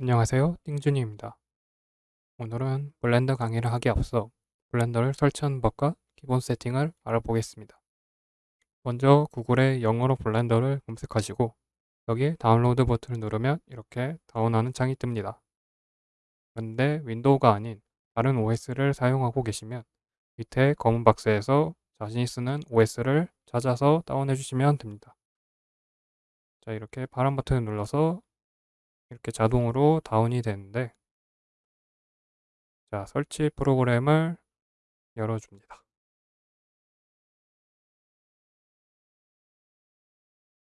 안녕하세요. 띵준이입니다. 오늘은 Blender 강의를 하기 앞서 Blender를 설치하는 법과 기본 세팅을 알아보겠습니다. 먼저 구글에 영어로 Blender를 검색하시고 여기에 다운로드 버튼을 누르면 이렇게 다운하는 창이 뜹니다. 그런데 윈도우가 아닌 다른 OS를 사용하고 계시면 밑에 검은 박스에서 자신이 쓰는 OS를 찾아서 다운해 주시면 됩니다. 자 이렇게 파란 버튼을 눌러서 이렇게 자동으로 다운이 되는데 자 설치 프로그램을 열어줍니다.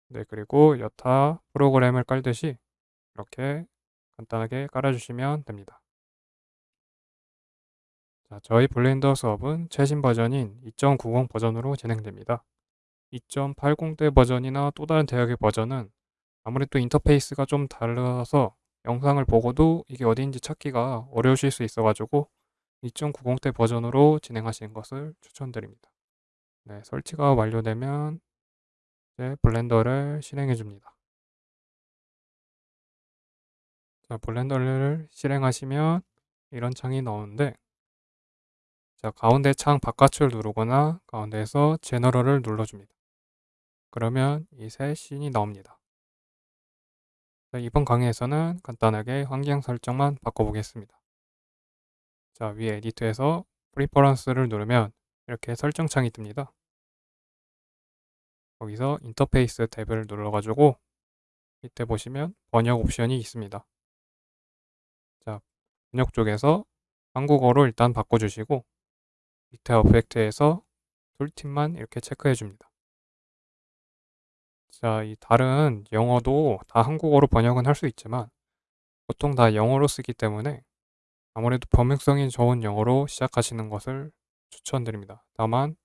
네 그리고 여타 프로그램을 깔듯이 이렇게 간단하게 깔아주시면 됩니다. 자, 저희 블렌더 수업은 최신 버전인 2.90 버전으로 진행됩니다. 2.80대 버전이나 또 다른 대역의 버전은 아무래도 인터페이스가 좀 달라서 영상을 보고도 이게 어디인지 찾기가 어려우실 수 있어 가지고 2.90대 버전으로 진행하시는 것을 추천드립니다. 네, 설치가 완료되면 이제 블렌더를 실행해 줍니다. 자, 블렌더를 실행하시면 이런 창이 나오는데 자, 가운데 창 바깥을 누르거나 가운데에서 General을 눌러줍니다. 그러면 이 새 scene이 나옵니다. 자, 이번 강의에서는 간단하게 환경 설정만 바꿔보겠습니다. 자, 위에 Edit에서 Preferences를 누르면 이렇게 설정 창이 뜹니다. 거기서 인터페이스 탭을 눌러가지고 밑에 보시면 번역 옵션이 있습니다. 자, 번역 쪽에서 한국어로 일단 바꿔주시고 밑에 어펙트에서 툴팁만 이렇게 체크해 줍니다. 자, 이 다른 영어도 다 한국어로 번역은 할 수 있지만 보통 다 영어로 쓰기 때문에 아무래도 범용성이 좋은 영어로 시작하시는 것을 추천드립니다. 다만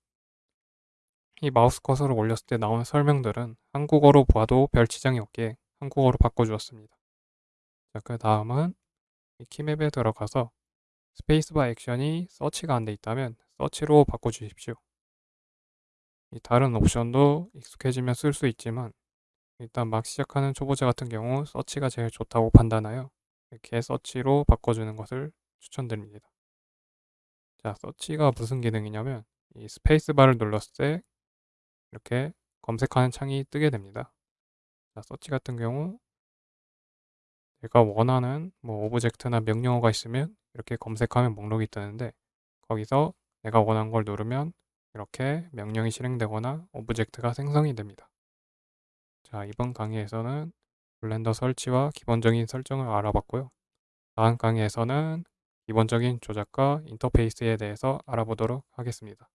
이 마우스 커서를 올렸을 때 나오는 설명들은 한국어로 봐도 별 지장이 없게 한국어로 바꿔주었습니다. 자, 그 다음은 이 keymap에 들어가서 Spacebar Action이 Search가 안 돼 있다면 Search로 바꿔주십시오. 이 다른 옵션도 익숙해지면 쓸 수 있지만 일단 막 시작하는 초보자 같은 경우 Search가 제일 좋다고 판단하여 이렇게 Search로 바꿔주는 것을 추천드립니다. 자, Search가 무슨 기능이냐면 이 스페이스바를 눌렀을 때 이렇게 검색하는 창이 뜨게 됩니다. 자, 서치 같은 경우 내가 원하는 뭐 object나 명령어가 있으면 이렇게 검색하면 목록이 뜨는데 거기서 내가 원하는 걸 누르면 이렇게 명령이 실행되거나 object가 생성이 됩니다. 자, 이번 강의에서는 Blender 설치와 기본적인 설정을 알아봤고요. 다음 강의에서는 기본적인 조작과 인터페이스에 대해서 알아보도록 하겠습니다.